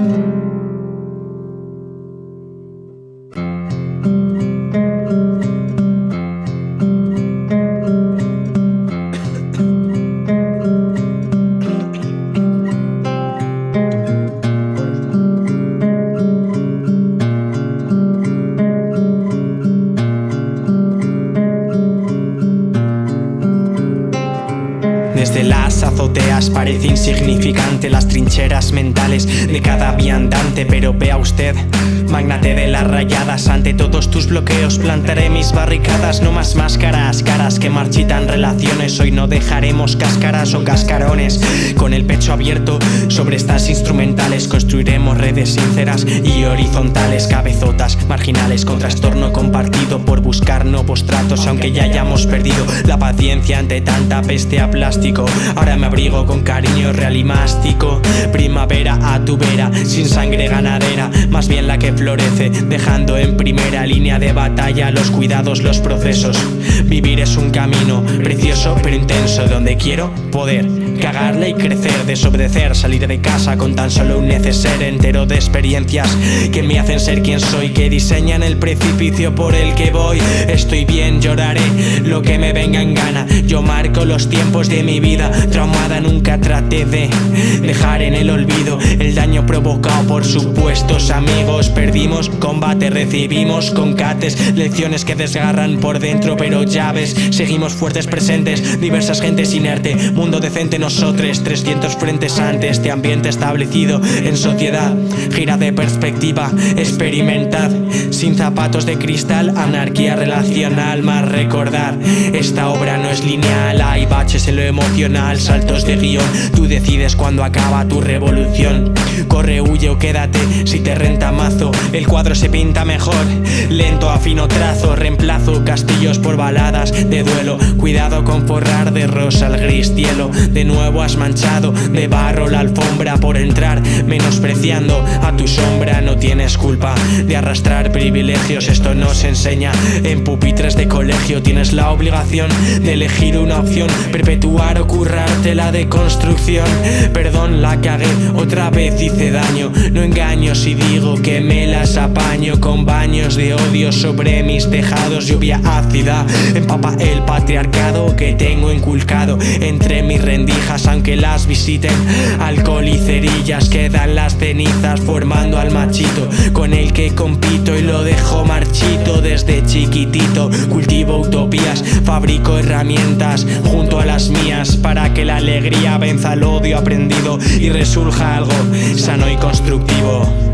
Thank you. Desde las azoteas parece insignificante las trincheras mentales de cada viandante Pero vea usted, magnate de las rayadas Ante todos tus bloqueos plantaré mis barricadas No más máscaras, caras que marchitan relaciones Hoy no dejaremos cáscaras o cascarones Con el pecho abierto sobre estas instrumentales Construiremos sinceras y horizontales Cabezotas marginales con trastorno compartido Por buscar nuevos tratos aunque ya hayamos perdido La paciencia ante tanta peste a plástico. Ahora me abrigo con cariño real y mástico sin sangre ganadera Más bien la que florece, dejando en primera línea de batalla Los cuidados, los procesos. Vivir es un camino precioso pero intenso Donde quiero poder cagarla y crecer Desobedecer, salir de casa con tan solo un neceser entero de experiencias Que me hacen ser quien soy, que diseñan el precipicio por el que voy. Estoy bien, lloraré lo que me venga en gana. Yo marco los tiempos de mi vida Traumada nunca traté de dejar en el olvido El daño provocado por supuestos amigos. Perdimos combate, recibimos concates Lecciones que desgarran por dentro pero llaves. Seguimos fuertes presentes, diversas gentes inerte. Mundo decente nosotros, 300 frentes ante este ambiente establecido En sociedad, gira de perspectiva, experimentad. Sin zapatos de cristal, anarquía relacional. Más recordar, esta obra no es lineal. Hay baches en lo emocional, saltos de guion. Tú decides cuando acaba tu revolución Corre, huye o quédate si te renta mazo. El cuadro se pinta mejor, lento afino trazo. Reemplazo castillos por baladas de duelo. Cuidado con forrar de rosa el gris cielo. De nuevo has manchado de barro la alfombra por entrar Menospreciando a tu sombra. No tienes culpa de arrastrar privilegios. Esto nos enseña en pupitres de colegio. Tienes la obligación de elegir una opción. Perpetuar o currarte la deconstrucción. Perdón, la cagué, otra vez hice daño No engaño si digo que me las apaño Con baños de odio sobre mis tejados. Lluvia ácida, empapa el patriarcado Que tengo inculcado entre mis rendijas Aunque las visiten Alcohol y cerillas quedan las cenizas Formando al machito con el que compito Y lo dejo marchito desde chiquitito Cultivo utopías, fabrico herramientas Junto a las mías para que la alegría venza el odio aprendido y resurja algo sano y constructivo.